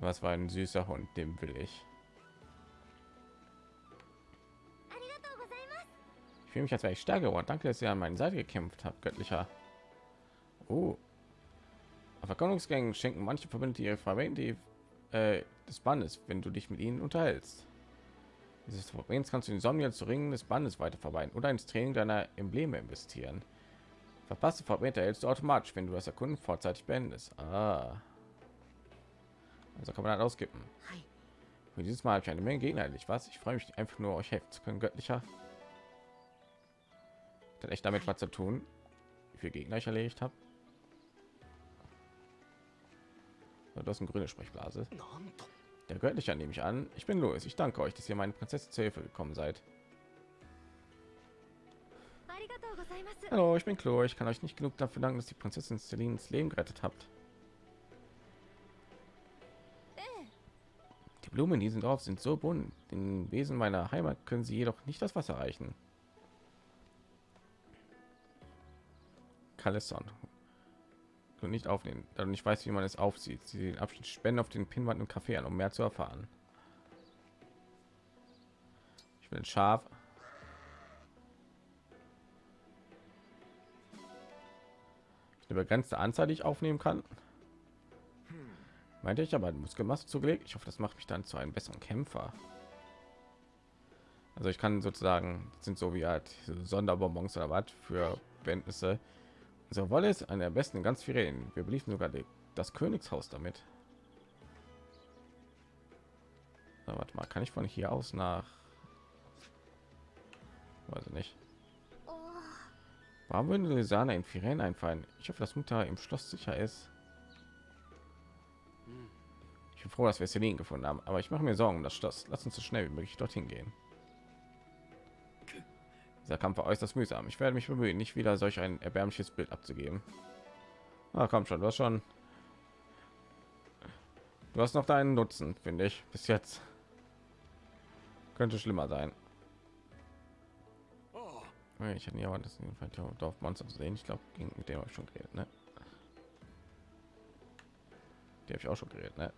Was war ein süßer Hund, dem will ich. Ich fühle mich, als wäre ich stärker geworden. Danke, dass ihr an meiner Seite gekämpft habt, göttlicher. Oh. Auf Erkundungsgängen schenken manche Verbündete ihre Verwendung die äh, des Bandes, wenn du dich mit ihnen unterhältst. Dieses Verbrenns kannst du den Sonnen zu Ringen des Bandes weiter verbreiten oder ins Training deiner Embleme investieren. Verpasste Fragmente erhältst du automatisch, wenn du das Erkunden vorzeitig beendest. Ah. Also kann man. はい Für dieses Mal habe ich eine Menge Gegner erledigt. Was? Ich freue mich einfach nur, euch helfen zu können, göttlicher. Hat echt damit was zu tun, wie viele Gegner ich erledigt habe. das hast eine grüne Sprechblase. Der gehört nicht an, nehme ich an. Ich bin Louis. Ich danke euch, dass ihr meine Prinzessin zur Hilfe gekommen seid. Hallo, ich bin Chloe. Ich kann euch nicht genug dafür danken, dass die Prinzessin Celine ins Leben gerettet habt. Die Blumen in diesem Dorf sind so bunt. Den Wesen meiner Heimat können sie jedoch nicht das Wasser reichen. Kalesson. Und nicht aufnehmen, da du nicht weißt, wie man es aufsieht. Sie den Abschnitt spenden auf den Pinwand im Café an, um mehr zu erfahren. Ich will ein Schaf. eine begrenzte Anzahl, die ich aufnehmen kann. Meinte ich aber Muskelmasse zugelegt. Ich hoffe, das macht mich dann zu einem besseren Kämpfer. Also ich kann sozusagen sind so wie halt Sonderbonbons oder was für Bündnisse. Unsere Wolle ist eine der besten in ganz vielen. Wir beliefen sogar die, das Königshaus damit. So, warte mal, kann ich von hier aus nach? Weiß ich nicht. Warum würden Sahne in Firen einfallen? Ich hoffe, dass Mutter im Schloss sicher ist. Ich bin froh, dass wir Celine gefunden haben, aber ich mache mir Sorgen um das Schloss. Lass uns so schnell wie möglich dorthin gehen. Dieser Kampf war äußerst mühsam. Ich werde mich bemühen, nicht wieder solch ein erbärmliches Bild abzugeben. Ah, komm schon, du hast schon. Du hast noch deinen Nutzen, finde ich. Bis jetzt könnte schlimmer sein. Ich hätte ja das Dorf Monster zu sehen. Ich glaube, gegen mit dem habe ich schon geredet, ne? Die habe ich auch schon geredet, ne?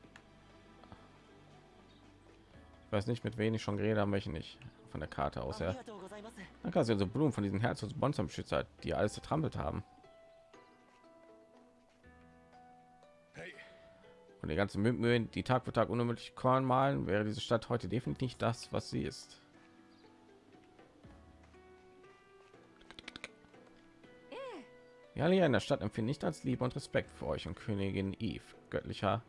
Ich weiß nicht, mit wem ich schon geredet habe, welche nicht. Von der Karte aus, あ ja. Dann kannst du also Blumen von diesen Herz- und Bonsam-Schützer, die alles zertrampelt haben. Und die ganzen Mühen, die Tag für Tag unermüdlich Korn malen, wäre diese Stadt heute definitiv nicht das, was sie ist. Ja, hier in der Stadt empfinde ich als Liebe und Respekt für euch und Königin Eve, göttlicher.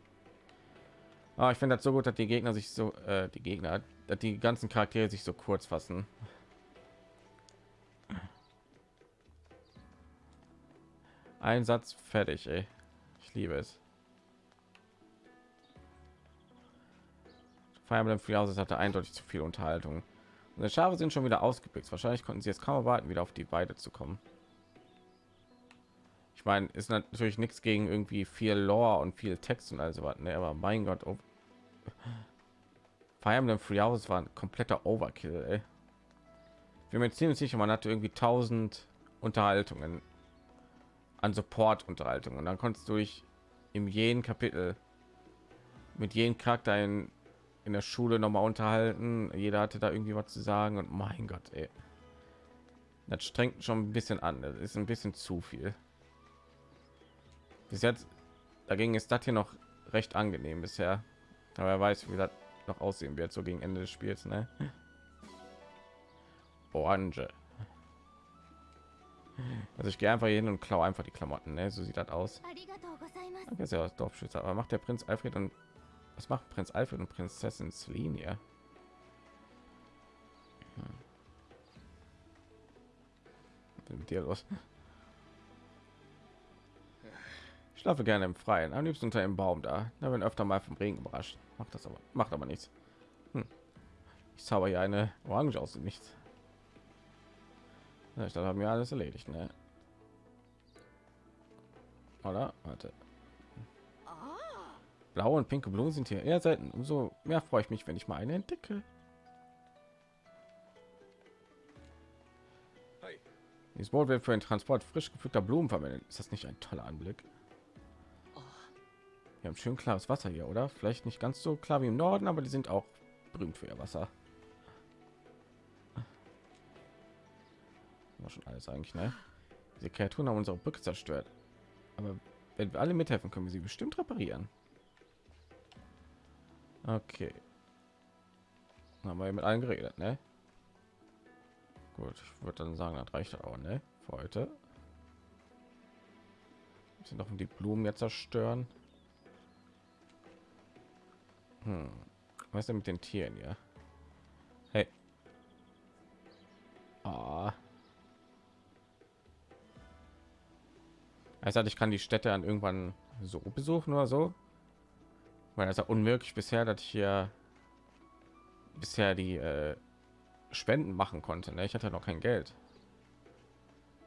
Ah, ich finde das so gut, dass die Gegner sich so, äh, die Gegner, dass die ganzen Charaktere sich so kurz fassen. Ein Satz fertig, ey. Ich liebe es. Fire Emblem Three Houses hatte eindeutig zu viel Unterhaltung. Unsere Schafe sind schon wieder ausgepickt. Wahrscheinlich konnten sie jetzt kaum erwarten, wieder auf die Weide zu kommen. Ich meine, ist natürlich nichts gegen irgendwie viel Lore und viel Text und also was, ne? aber mein Gott, oh. Fire Emblem Three Houses war ein kompletter Overkill, ey. Bin mir ziemlich sicher, man hatte irgendwie 1000 Unterhaltungen an Support-Unterhaltungen. Und dann konntest du dich in jedem Kapitel mit jedem Charakter in, in der Schule noch mal unterhalten. Jeder hatte da irgendwie was zu sagen und mein Gott, ey. Das strengt schon ein bisschen an. Das ist ein bisschen zu viel. Bis jetzt dagegen ist das hier noch recht angenehm bisher. Aber er weiß, wie das noch aussehen wird, so gegen Ende des Spiels, ne? Orange. Also ich gehe einfach hin und klaue einfach die Klamotten. Ne? So sieht das aus. Danke sehr, Dorfschützer. Aber macht der Prinz Alfred und was macht Prinz Alfred und Prinzessin Celine? Ja? Hm. Mit dir los. Ich schlafe gerne im Freien, am liebsten unter dem Baum da. Da bin öfter mal vom Regen überrascht. Macht das aber, macht aber nichts. Hm. Ich zauber hier eine Orange aus dem Nichts. Ja, ich dachte, haben wir alles erledigt, ne? Oder? Warte. Blaue und pinke Blumen sind hier eher selten. Umso mehr freue ich mich, wenn ich mal eine entdecke. Dieses Boot wird für den Transport frisch gepflückter Blumen verwendet. Ist das nicht ein toller Anblick? Wir haben schön klares Wasser hier, oder? Vielleicht nicht ganz so klar wie im Norden, aber die sind auch berühmt für ihr Wasser. Schon alles eigentlich, ne? Diese Kreaturen haben unsere Brücke zerstört. Aber wenn wir alle mithelfen, können wir sie bestimmt reparieren. Okay. Dann haben wir mit allen geredet, ne? Gut, ich würde dann sagen, das reicht auch, ne? Für heute. Sind noch die Blumen jetzt zerstören. Hm. Was denn mit den Tieren ja? Hey. Ah. Also ich kann die Städte dann irgendwann so besuchen oder so. Weil das ist ja unmöglich bisher, dass ich hier bisher die äh, Spenden machen konnte. Ne? Ich hatte noch kein Geld.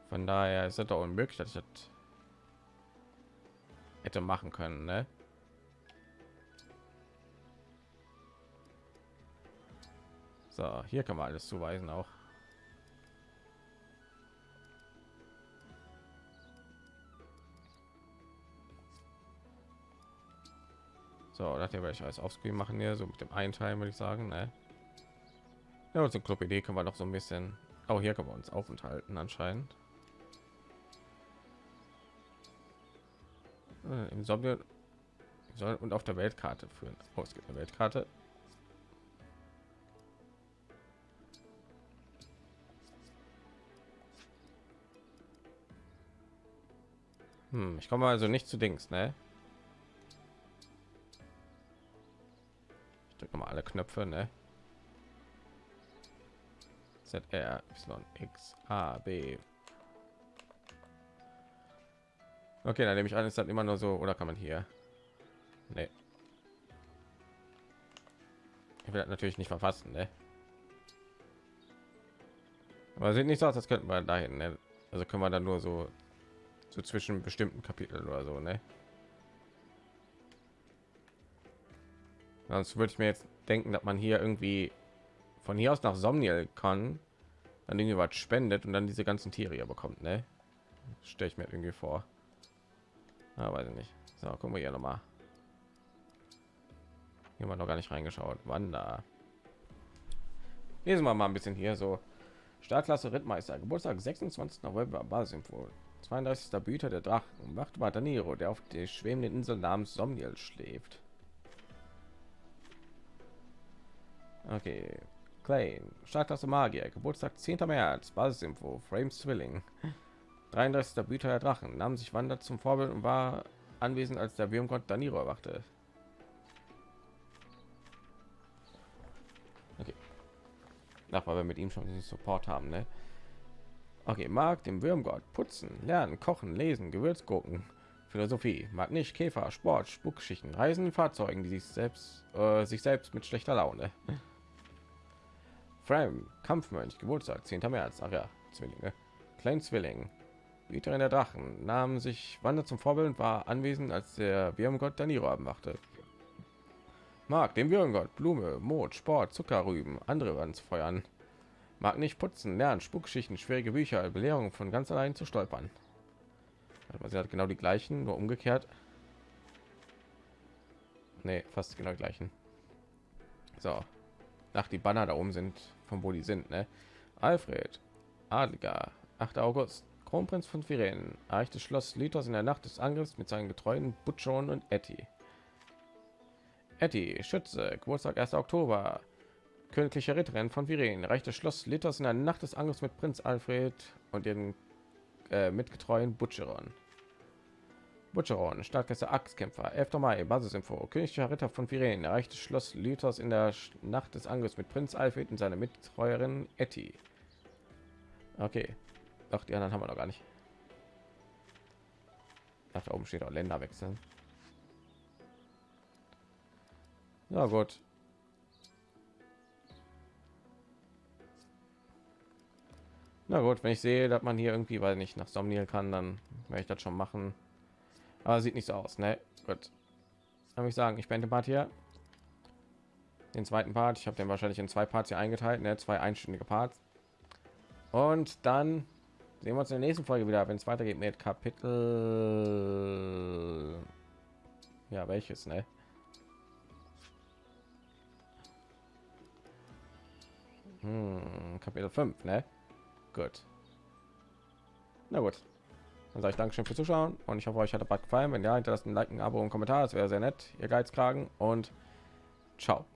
Von daher ist es doch unmöglich, dass ich das hätte machen können. Ne? So, hier kann man alles zuweisen auch. So, hier werde ich alles aufscreen machen hier, so mit dem einen Teil würde ich sagen, ne? Ja, und so Club Idee können wir noch so ein bisschen. Auch hier können wir uns aufenthalten anscheinend. Äh, Im soll und auf der Weltkarte führen. Oh, es gibt eine Weltkarte. Hm, ich komme also nicht zu Dings, ne? Ich drücke mal alle Knöpfe, ne? Z R X A B. Okay, dann nehme ich an, ist dann immer nur so, oder kann man hier? Nee. Ich will natürlich nicht verfassen, ne? Aber sieht nicht so aus, das könnten wir dahin, ne? Also können wir dann nur so so zwischen bestimmten Kapiteln oder so, ne? Sonst würde ich mir jetzt denken, dass man hier irgendwie von hier aus nach Somniel kann, dann irgendwie was spendet und dann diese ganzen Tiere hier bekommt, ne? Stelle ich mir irgendwie vor. Ja, weiß ich nicht. So, gucken wir hier noch mal. Hier haben noch gar nicht reingeschaut. Wander. Lesen wir mal ein bisschen hier so. Startklasse Rittmeister, Geburtstag 26. November, Basisinfo. 32. Büter der Drachen. Macht weiter Nero, der auf der schwebenden Insel namens Somniel schläft. Okay. Klein, Startklasse Magier, Geburtstag 10. März, Basisinfo, Frames Zwilling. 33. Büter der Drachen, nahm sich Wandert zum Vorbild und war anwesend, als der Würmgott Daniro erwachte. Okay. Nach, weil wir mit ihm schon den Support haben, ne? Okay, mag dem Würmgott putzen, lernen, kochen, lesen, Gewürzgurken, Philosophie, mag nicht Käfer, Sport, Spuckschichten, Reisen, Fahrzeugen, die sich selbst äh, sich selbst mit schlechter Laune. Frame, Kampfmönch, Geburtstag, 10. März, ach ja, Zwillinge, Klein Zwilling, Hüterin der Drachen, nahm sich Wander zum Vorbild und war anwesend, als der Würmgott Daniro abmachte. Mag dem Würmgott Blume, Mond, Sport, Zuckerrüben, andere anzufeuern. Mag nicht putzen, lernen, Spuckschichten, schwierige Bücher, Belehrungen von ganz allein zu stolpern. Also sie hat genau die gleichen, nur umgekehrt. Nee, fast genau die gleichen. So, nach die Banner da oben sind, von wo die sind, ne? Alfred, Adliger, 8. August, Kronprinz von Firen, erreichte Schloss Litos in der Nacht des Angriffs mit seinen getreuen Butchon und Etty. Etty, Schütze, Geburtstag 1. Oktober, königliche Ritterin von Viren, reichte Schloss Litos in der Nacht des Angriffs mit Prinz Alfred und den äh, mitgetreuen Butcheron. Butcheron, Stadtgäste Axtkämpfer, 11. Mai, Basisinfo, königlicher Ritter von Viren, erreichte Schloss Lythos in der Nacht des Angriffs mit Prinz Alfred und seiner Mittreuerin Etty. Okay, doch die anderen haben wir noch gar nicht. Ach, da oben steht auch Länder wechseln. Ja gut. Na gut, wenn ich sehe, dass man hier irgendwie, weil nicht nach Somniel kann, dann werde ich das schon machen. Aber sieht nicht so aus, ne? Gut. Kann ich sagen, ich beende Part hier. Den zweiten Part, ich habe den wahrscheinlich in zwei Parts hier eingeteilt, ne? Zwei einstündige Parts. Und dann sehen wir uns in der nächsten Folge wieder, wenn es weitergeht mit Kapitel. Ja, welches, ne? Hm, Kapitel 5, ne? Gut. Na gut. Dann sage ich Dankeschön fürs Zuschauen und ich hoffe, euch hat der Bad gefallen. Wenn ja, hinterlasst ein Like, ein Abo und Kommentar. Das wäre sehr nett. Ihr Geizkragen und ciao.